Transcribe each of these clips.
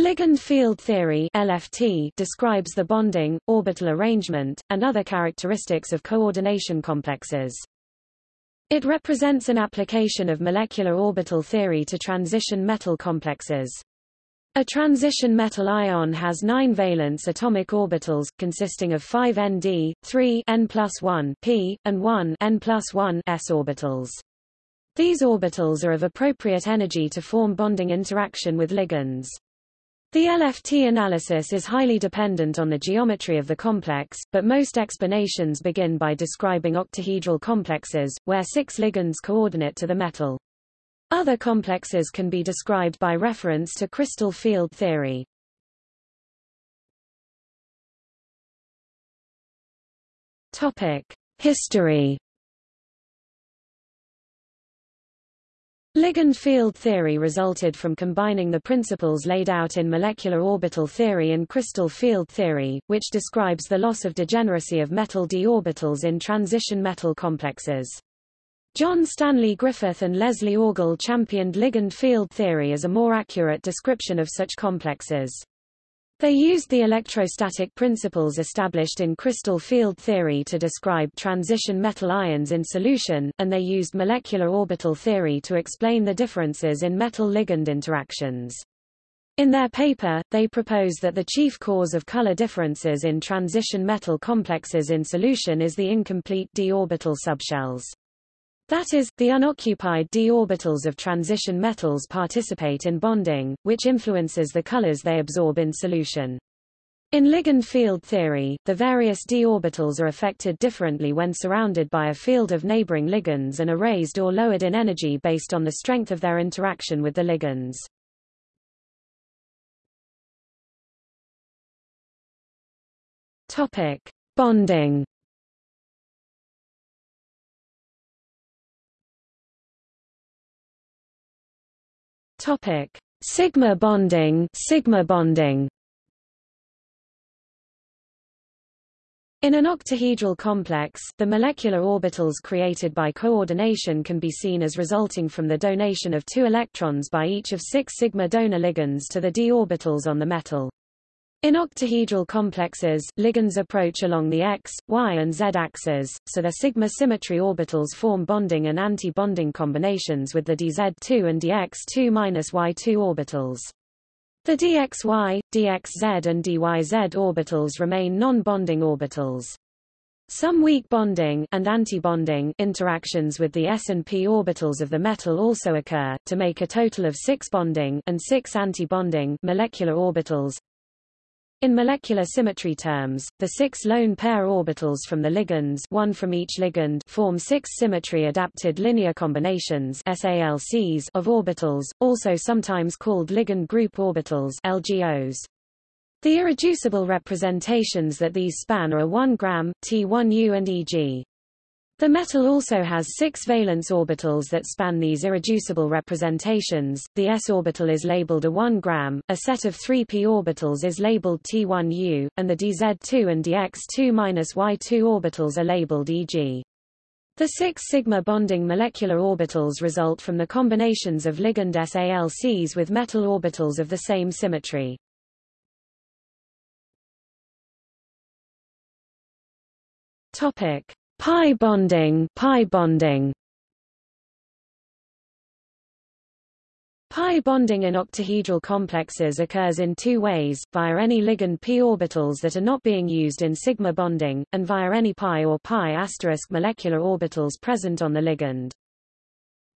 Ligand field theory LFT describes the bonding, orbital arrangement, and other characteristics of coordination complexes. It represents an application of molecular orbital theory to transition metal complexes. A transition metal ion has nine valence atomic orbitals, consisting of 5 Nd, 3 N plus 1 p, and 1 N plus 1 s orbitals. These orbitals are of appropriate energy to form bonding interaction with ligands. The LFT analysis is highly dependent on the geometry of the complex, but most explanations begin by describing octahedral complexes, where six ligands coordinate to the metal. Other complexes can be described by reference to crystal field theory. History Ligand field theory resulted from combining the principles laid out in molecular orbital theory and crystal field theory, which describes the loss of degeneracy of metal d orbitals in transition metal complexes. John Stanley Griffith and Leslie Orgel championed ligand field theory as a more accurate description of such complexes. They used the electrostatic principles established in crystal field theory to describe transition metal ions in solution, and they used molecular orbital theory to explain the differences in metal-ligand interactions. In their paper, they propose that the chief cause of color differences in transition metal complexes in solution is the incomplete d orbital subshells. That is, the unoccupied d orbitals of transition metals participate in bonding, which influences the colors they absorb in solution. In ligand field theory, the various d orbitals are affected differently when surrounded by a field of neighboring ligands and are raised or lowered in energy based on the strength of their interaction with the ligands. Topic: Bonding Topic: Sigma bonding, sigma bonding. In an octahedral complex, the molecular orbitals created by coordination can be seen as resulting from the donation of two electrons by each of six sigma donor ligands to the d orbitals on the metal. In octahedral complexes, ligands approach along the x, y and z axes, so their sigma symmetry orbitals form bonding and anti-bonding combinations with the dz2 and dx2-y2 orbitals. The dxy, dxz and dyz orbitals remain non-bonding orbitals. Some weak bonding and antibonding interactions with the s and p orbitals of the metal also occur, to make a total of six bonding and six antibonding molecular orbitals. In molecular symmetry terms, the six lone pair orbitals from the ligands one from each ligand form six symmetry-adapted linear combinations SALCs of orbitals, also sometimes called ligand group orbitals LGOs. The irreducible representations that these span are 1 gram, T1U and Eg. The metal also has six valence orbitals that span these irreducible representations. The s orbital is labeled a 1 gram, a set of 3 p orbitals is labeled T1U, and the dz2 and dx2-y2 orbitals are labeled Eg. The six sigma bonding molecular orbitals result from the combinations of ligand SALCs with metal orbitals of the same symmetry. Topic: Pi bonding, pi bonding. Pi bonding in octahedral complexes occurs in two ways, via any ligand p orbitals that are not being used in sigma bonding, and via any pi or pi asterisk molecular orbitals present on the ligand.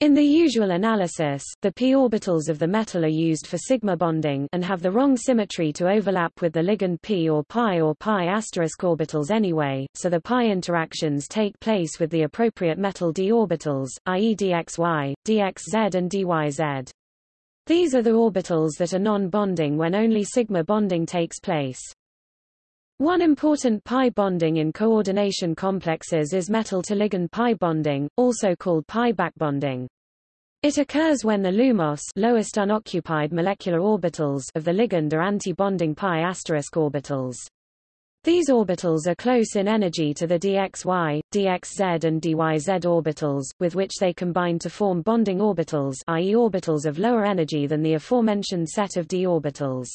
In the usual analysis, the p orbitals of the metal are used for sigma bonding and have the wrong symmetry to overlap with the ligand p or pi or pi asterisk orbitals anyway, so the pi interactions take place with the appropriate metal d orbitals, i.e. dxy, dxz and dyz. These are the orbitals that are non-bonding when only sigma bonding takes place. One important pi bonding in coordination complexes is metal-to-ligand pi bonding, also called pi backbonding. It occurs when the LUMOS lowest unoccupied molecular orbitals of the ligand are anti-bonding pi asterisk orbitals. These orbitals are close in energy to the dxy, dxz and dyz orbitals, with which they combine to form bonding orbitals i.e. orbitals of lower energy than the aforementioned set of d orbitals.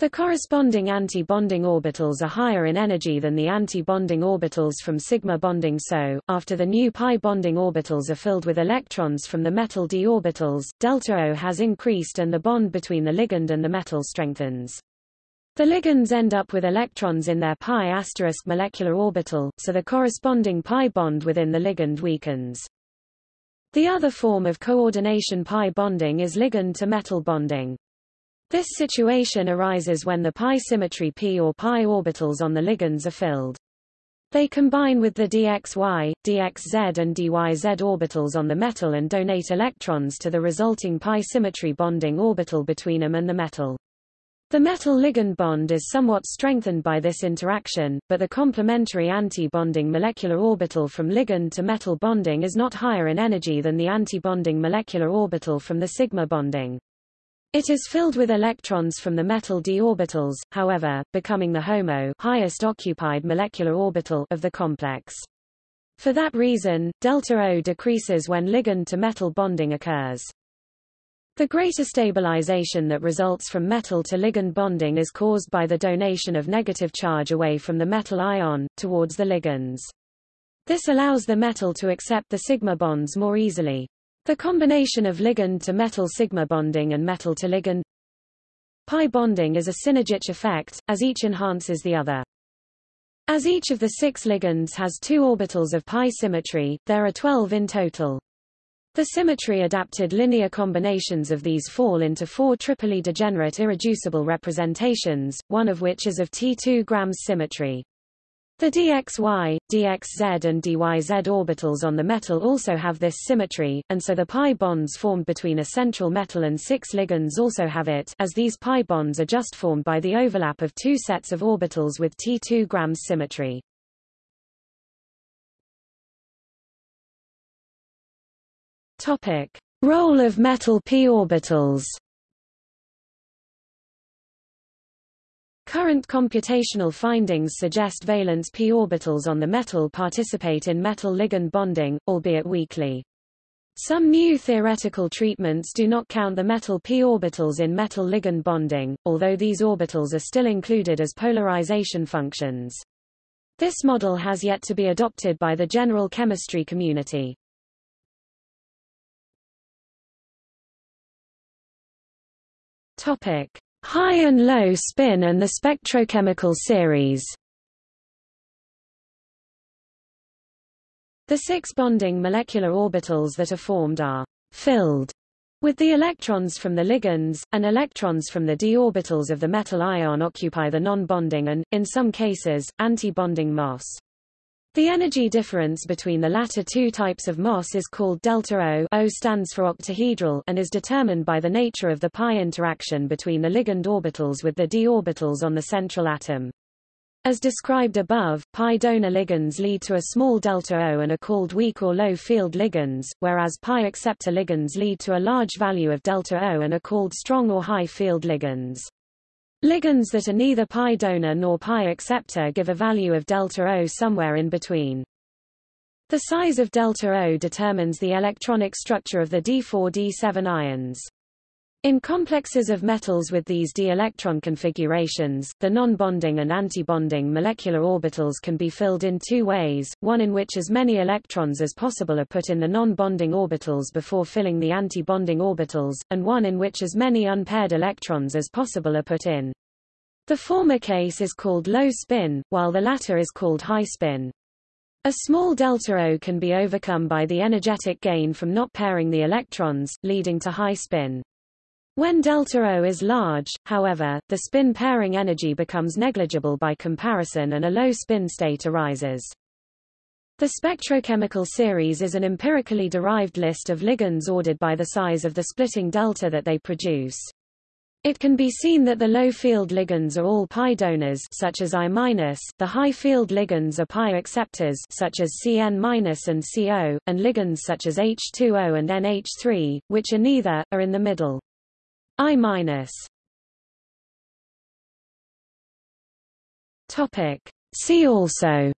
The corresponding anti-bonding orbitals are higher in energy than the anti-bonding orbitals from sigma bonding so, after the new pi bonding orbitals are filled with electrons from the metal d orbitals, delta O has increased and the bond between the ligand and the metal strengthens. The ligands end up with electrons in their pi asterisk molecular orbital, so the corresponding pi bond within the ligand weakens. The other form of coordination pi bonding is ligand-to-metal bonding. This situation arises when the pi symmetry p or pi orbitals on the ligands are filled. They combine with the dxy, dxz and dyz orbitals on the metal and donate electrons to the resulting pi symmetry bonding orbital between them and the metal. The metal-ligand bond is somewhat strengthened by this interaction, but the complementary anti-bonding molecular orbital from ligand to metal bonding is not higher in energy than the anti-bonding molecular orbital from the sigma bonding. It is filled with electrons from the metal d orbitals, however, becoming the HOMO highest occupied molecular orbital of the complex. For that reason, delta O decreases when ligand-to-metal bonding occurs. The greater stabilization that results from metal to ligand bonding is caused by the donation of negative charge away from the metal ion, towards the ligands. This allows the metal to accept the sigma bonds more easily. The combination of ligand to metal sigma bonding and metal to ligand pi bonding is a synergic effect, as each enhances the other. As each of the six ligands has two orbitals of pi symmetry, there are 12 in total. The symmetry-adapted linear combinations of these fall into four triply degenerate irreducible representations, one of which is of T2 grams symmetry. The dxy, dxz and dyz orbitals on the metal also have this symmetry, and so the pi bonds formed between a central metal and six ligands also have it as these pi bonds are just formed by the overlap of two sets of orbitals with T2 grams symmetry. Topic. Role of metal p orbitals Current computational findings suggest valence p orbitals on the metal participate in metal-ligand bonding, albeit weakly. Some new theoretical treatments do not count the metal p orbitals in metal-ligand bonding, although these orbitals are still included as polarization functions. This model has yet to be adopted by the general chemistry community. Topic: High and low spin and the spectrochemical series The six bonding molecular orbitals that are formed are filled with the electrons from the ligands, and electrons from the d orbitals of the metal ion occupy the non-bonding and, in some cases, anti-bonding. The energy difference between the latter two types of MOS is called delta O, O stands for octahedral and is determined by the nature of the pi interaction between the ligand orbitals with the d orbitals on the central atom. As described above, pi donor ligands lead to a small delta O and are called weak or low field ligands, whereas pi acceptor ligands lead to a large value of delta O and are called strong or high field ligands. Ligands that are neither pi donor nor pi acceptor give a value of delta O somewhere in between. The size of delta O determines the electronic structure of the D4-D7 ions. In complexes of metals with these d-electron configurations, the non-bonding and anti-bonding molecular orbitals can be filled in two ways, one in which as many electrons as possible are put in the non-bonding orbitals before filling the anti-bonding orbitals, and one in which as many unpaired electrons as possible are put in. The former case is called low spin, while the latter is called high spin. A small delta O can be overcome by the energetic gain from not pairing the electrons, leading to high spin. When delta O is large, however, the spin pairing energy becomes negligible by comparison and a low spin state arises. The spectrochemical series is an empirically derived list of ligands ordered by the size of the splitting delta that they produce. It can be seen that the low field ligands are all pi donors such as I-, the high field ligands are pi acceptors such as Cn- and CO, and ligands such as H2O and NH3, which are neither, are in the middle. I minus. Topic. See also.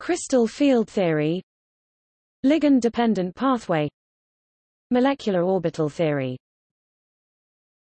Crystal field theory. Ligand-dependent pathway. Molecular orbital theory